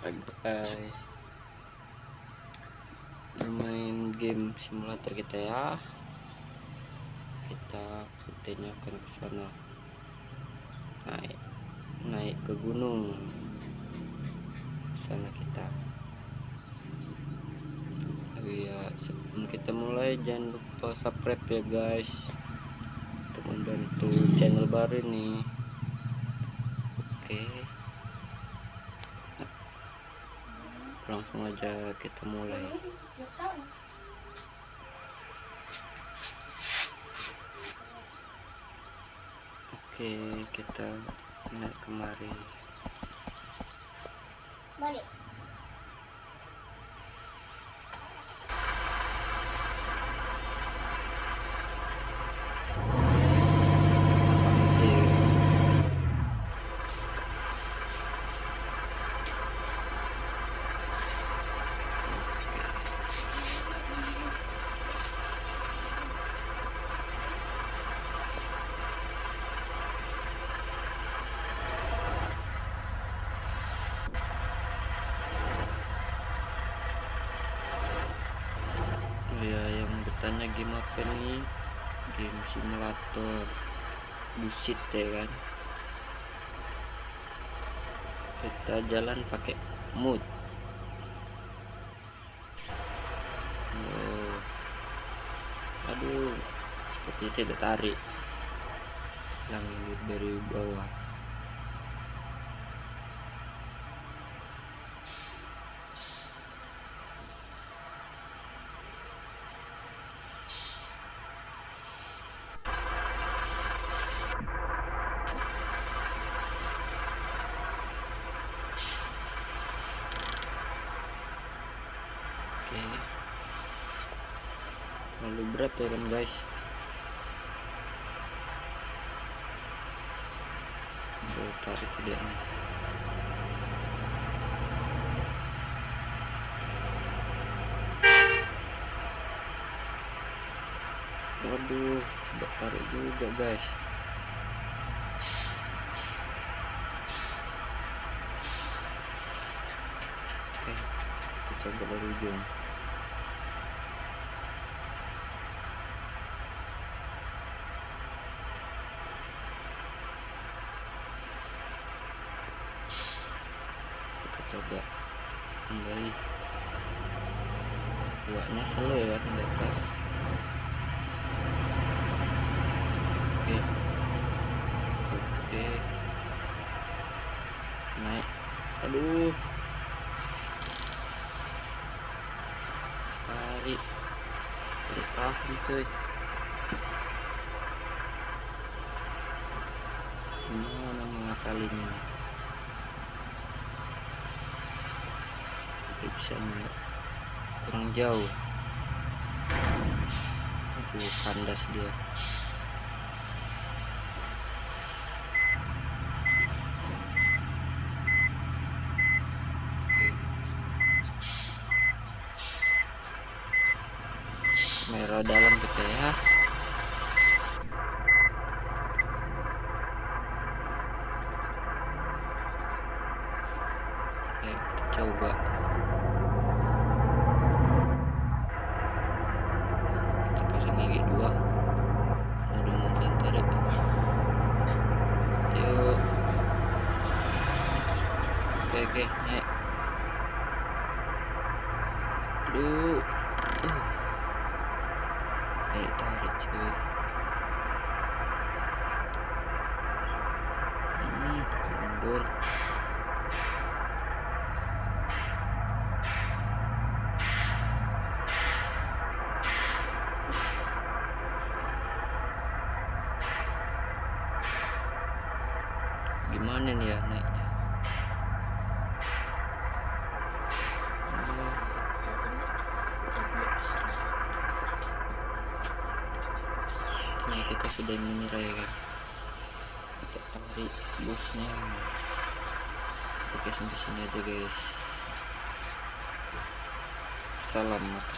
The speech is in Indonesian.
Guys. Bermain game simulator kita ya. Kita rutenya akan ke sana. Naik naik ke gunung. Sana kita. Tapi ya sebelum kita mulai jangan lupa subscribe ya guys. Untuk membantu channel baru ini. Oke langsung aja kita mulai. Oke kita naik kemari. Balik masih Oh ya yang bertanya game apa nih? Game simulator. Busit ya kan? Kita jalan pakai mood. Oh. aduh seperti tidak tarik. Langit dari bawah oke terlalu berat ya kan guys. Aduh, tarik tidak nih waduh tidak tarik juga guys. Oke kita coba dari ujung coba kembali. Buatnya slow ya di atas oke. Oke. Naik. Aduh. Tarik. Tarik tahan cuy. Gimana mengakalinya nih Tapi bisa nggak kurang jauh. Aduh kandas dia. Oke. merah dalam kita ya. Ya kita coba oke naik aduh. Uh. tarik tarik cuy. Hmm, mundur. Gimana nih ya naiknya kita sudah menyerah ya kita tarik busnya. Oke sampai sini aja guys. Salam mata